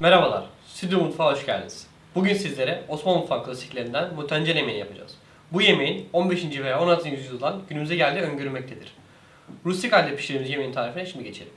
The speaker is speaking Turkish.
Merhabalar, Stüdyo Mutfağa hoş geldiniz. Bugün sizlere Osmanlı mutfağı klasiklerinden mutencel yemeği yapacağız. Bu yemeğin 15. veya 16. yüzyıldan günümüze geldiği öngörülmektedir. Rustik halde pişirdiğimiz yemeğin tarifine şimdi geçelim.